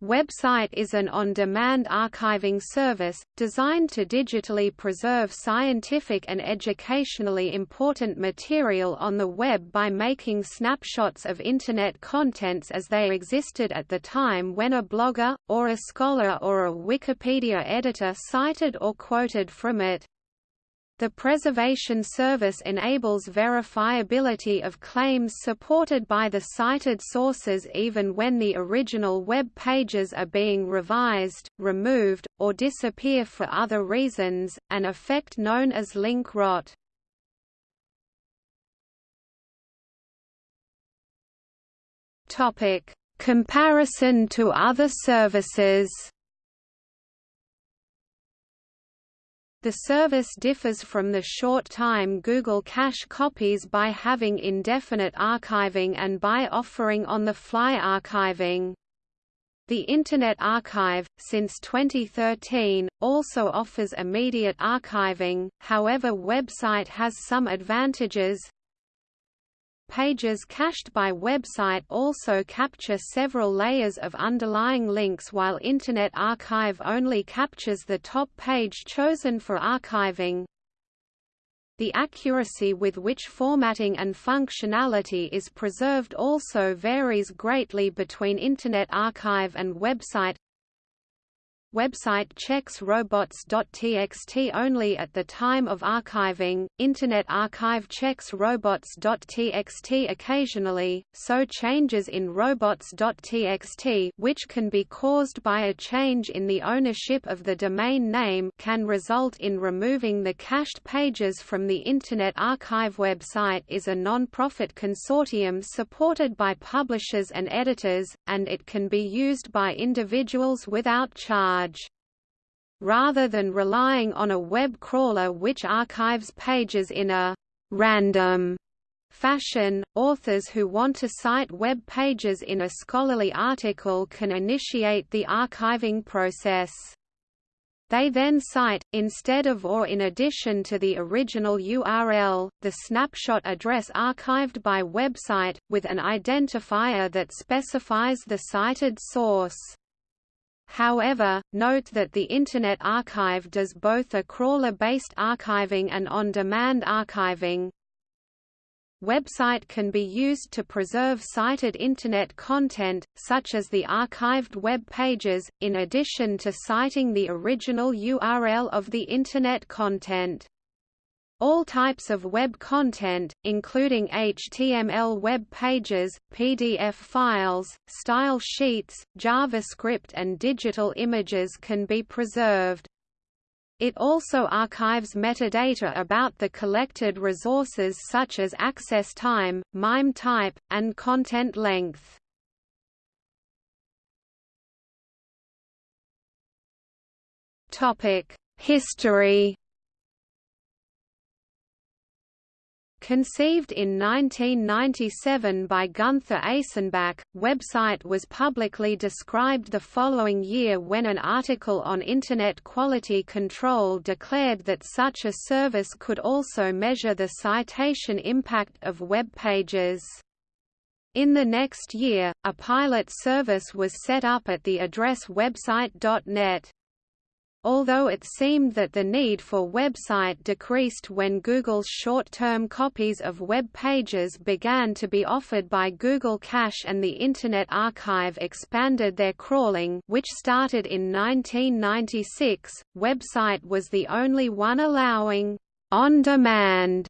WebCite is an on-demand archiving service, designed to digitally preserve scientific and educationally important material on the web by making snapshots of Internet contents as they existed at the time when a blogger, or a scholar or a Wikipedia editor cited or quoted from it. The preservation service enables verifiability of claims supported by the cited sources even when the original web pages are being revised, removed, or disappear for other reasons, an effect known as link rot. Comparison to other services The service differs from the short-time Google Cache copies by having indefinite archiving and by offering on-the-fly archiving. The Internet Archive, since 2013, also offers immediate archiving, however WebCite has some advantages, Pages cached by WebCite also capture several layers of underlying links while Internet Archive only captures the top page chosen for archiving. The accuracy with which formatting and functionality is preserved also varies greatly between Internet Archive and WebCite WebCite checks robots.txt only at the time of archiving, Internet Archive checks robots.txt occasionally, so changes in robots.txt which can be caused by a change in the ownership of the domain name can result in removing the cached pages from the Internet Archive WebCite is a non-profit consortium supported by publishers and editors, and it can be used by individuals without charge charge. Rather than relying on a web crawler which archives pages in a random fashion, authors who want to cite web pages in a scholarly article can initiate the archiving process. They then cite, instead of or in addition to the original URL, the snapshot address archived by WebCite, with an identifier that specifies the cited source. However, note that the Internet Archive does both a crawler-based archiving and on-demand archiving. WebCite can be used to preserve cited Internet content, such as the archived web pages, in addition to citing the original URL of the Internet content. All types of web content, including HTML web pages, PDF files, style sheets, JavaScript and digital images can be preserved. It also archives metadata about the collected resources such as access time, MIME type, and content length. History Conceived in 1997 by Gunther Eysenbach, WebCite was publicly described the following year when an article on Internet quality control declared that such a service could also measure the citation impact of web pages. In the next year, a pilot service was set up at the address webcite.net. Although it seemed that the need for WebCite decreased when Google's short-term copies of web pages began to be offered by Google Cache and the Internet Archive expanded their crawling which started in 1996, WebCite was the only one allowing on-demand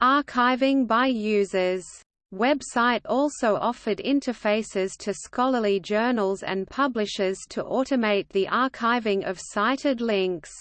archiving by users. WebCite also offered interfaces to scholarly journals and publishers to automate the archiving of cited links.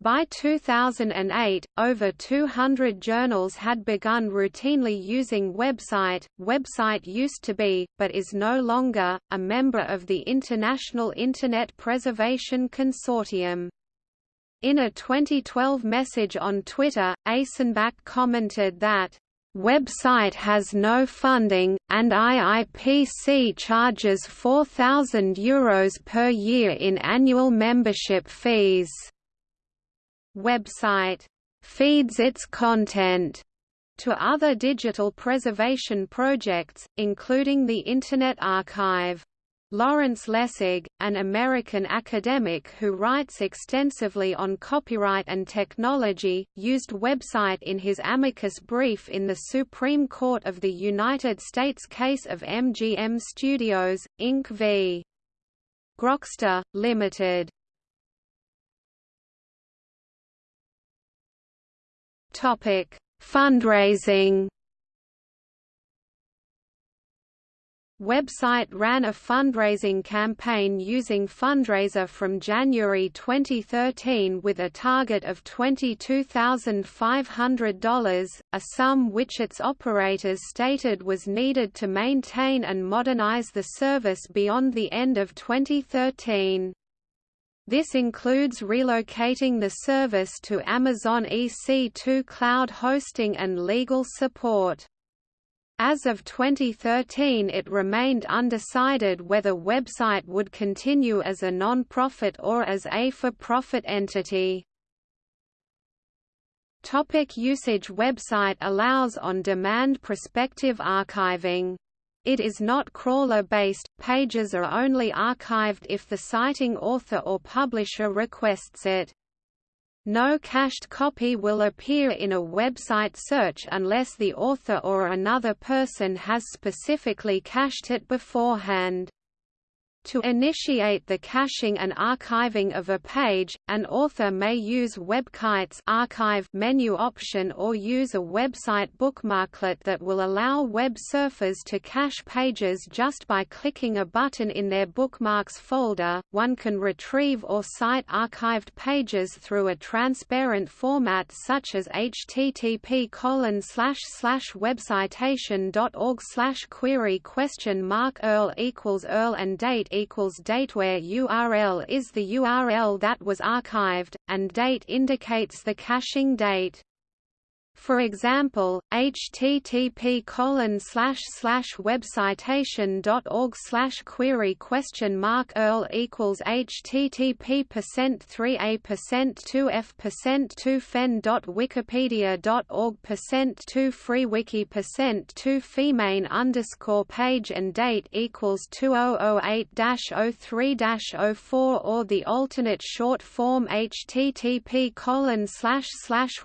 By 2008, over 200 journals had begun routinely using WebCite. WebCite used to be, but is no longer, a member of the International Internet Preservation Consortium. In a 2012 message on Twitter, Eysenbach commented that WebCite has no funding, and IIPC charges €4,000 Euros per year in annual membership fees. WebCite feeds its content to other digital preservation projects, including the Internet Archive. Lawrence Lessig, an American academic who writes extensively on copyright and technology, used WebCite in his amicus brief in the Supreme Court of the United States case of MGM Studios, Inc. v. Grokster, Limited. Fundraising WebCite ran a fundraising campaign using FundRazr from January 2013 with a target of $22,500, a sum which its operators stated was needed to maintain and modernize the service beyond the end of 2013. This includes relocating the service to Amazon EC2 cloud hosting and legal support. As of 2013 it remained undecided whether WebCite would continue as a non-profit or as a for-profit entity. Topic usage WebCite allows on-demand prospective archiving. It is not crawler-based, pages are only archived if the citing author or publisher requests it. No cached copy will appear in a WebCite search unless the author or another person has specifically cached it beforehand. To initiate the caching and archiving of a page, an author may use WebCite's archive menu option or use a WebCite bookmarklet that will allow web surfers to cache pages just by clicking a button in their bookmarks folder. One can retrieve or cite archived pages through a transparent format such as http webcitation.org query question mark URL equals URL and date equals date where URL is the URL that was archived, and date indicates the caching date. For example, http colon webcitation.org query question mark URL equals http percent 3a percent 2f percent 2 fen dot wikipedia dot org percent 2 freewiki percent 2 femain underscore page and date equals 2008 03 04 or the alternate short form http colon slash slash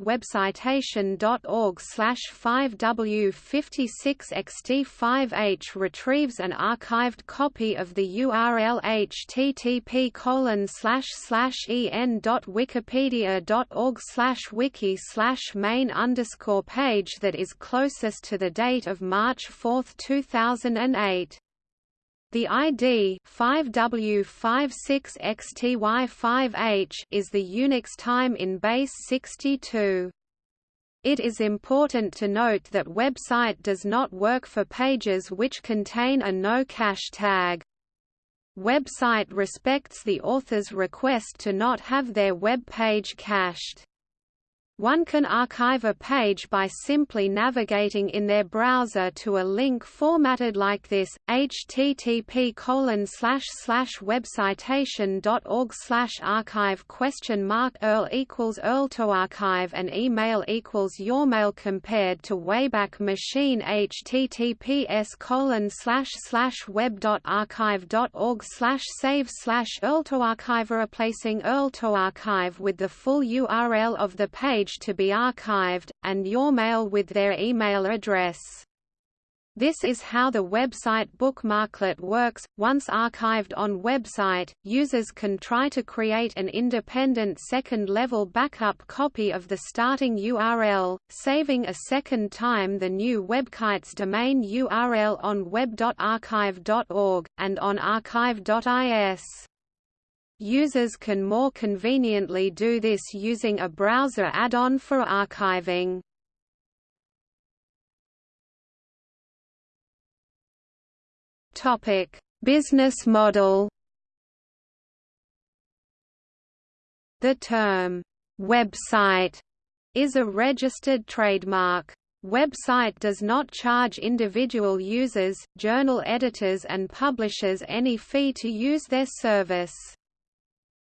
org slash 5W56XT5H retrieves an archived copy of the URL http colon slash slash en.wikipedia.org slash wiki slash main underscore page that is closest to the date of March 4, 2008. The ID 5W56XTY5H is the Unix time in base 62. It is important to note that WebCite does not work for pages which contain a no cache tag. WebCite respects the author's request to not have their web page cached. One can archive a page by simply navigating in their browser to a link formatted like this: http webcitation.org archive question mark URL equals URL to archive and email equals yourmail compared to Wayback Machine https web.archive.org slash save slash URL to archive replacing URL to archive with the full URL of the page to be archived, and your mail with their email address. This is how the WebCite bookmarklet works. Once archived on WebCite, users can try to create an independent second-level backup copy of the starting URL, saving a second time the new WebCite's domain URL on web.archive.org, and on archive.is. Users can more conveniently do this using a browser add-on for archiving. Topic: Business model. The term WebCite is a registered trademark. WebCite does not charge individual users, journal editors and publishers any fee to use their service.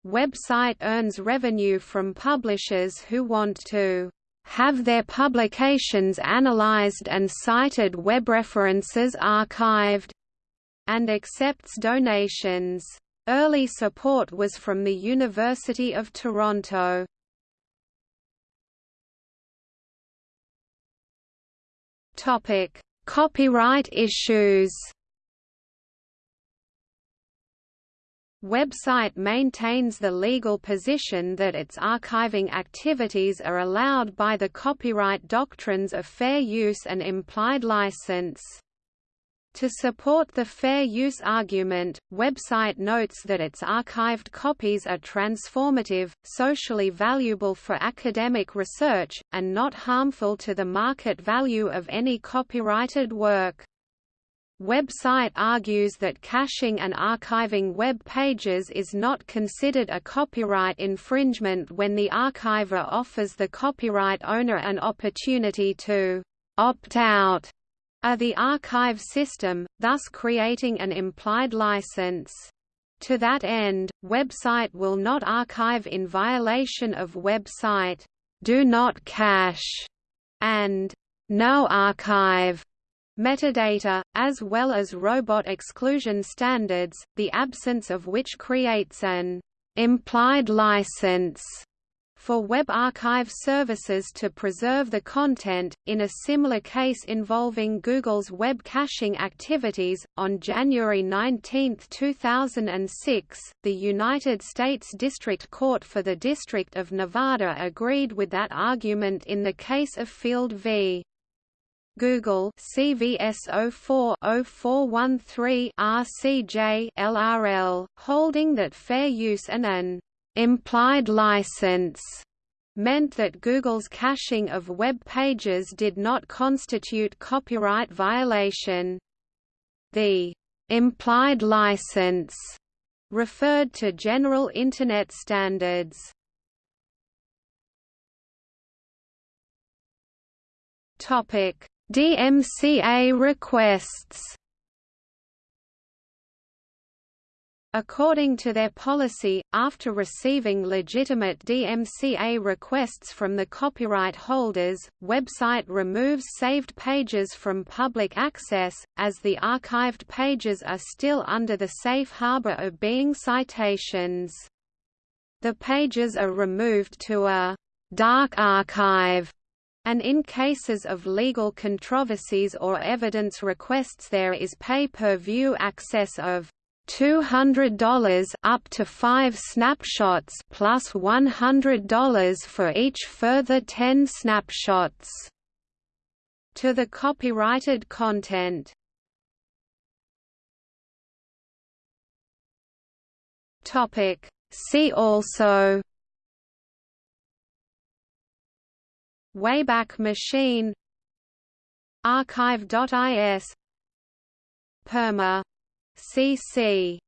WebCite earns revenue from publishers who want to have their publications analyzed and cited web references archived, and accepts donations. Early support was from the University of Toronto. Topic: Copyright issues. WebCite maintains the legal position that its archiving activities are allowed by the copyright doctrines of fair use and implied license. To support the fair use argument, WebCite notes that its archived copies are transformative, socially valuable for academic research, and not harmful to the market value of any copyrighted work. WebCite argues that caching and archiving web pages is not considered a copyright infringement when the archiver offers the copyright owner an opportunity to opt out of the archive system, thus creating an implied license. To that end, WebCite will not archive in violation of website do not cache and no archive metadata, as well as robot exclusion standards, the absence of which creates an implied license for Web Archive services to preserve the content. In a similar case involving Google's web caching activities, on January 19, 2006, the United States District Court for the District of Nevada agreed with that argument in the case of Field v. Google CVS 04-0413 RCJ LRL, holding that fair use and an implied license meant that Google's caching of web pages did not constitute copyright violation. The implied license referred to general Internet standards. Topic DMCA requests According to their policy, after receiving legitimate DMCA requests from the copyright holders, WebCite removes saved pages from public access, as the archived pages are still under the safe harbor of being citations. The pages are removed to a dark archive and in cases of legal controversies or evidence requests there is pay-per-view access of $200 up to 5 snapshots plus $100 for each further 10 snapshots to the copyrighted content. Topic See also Wayback Machine Archive.is Perma. CC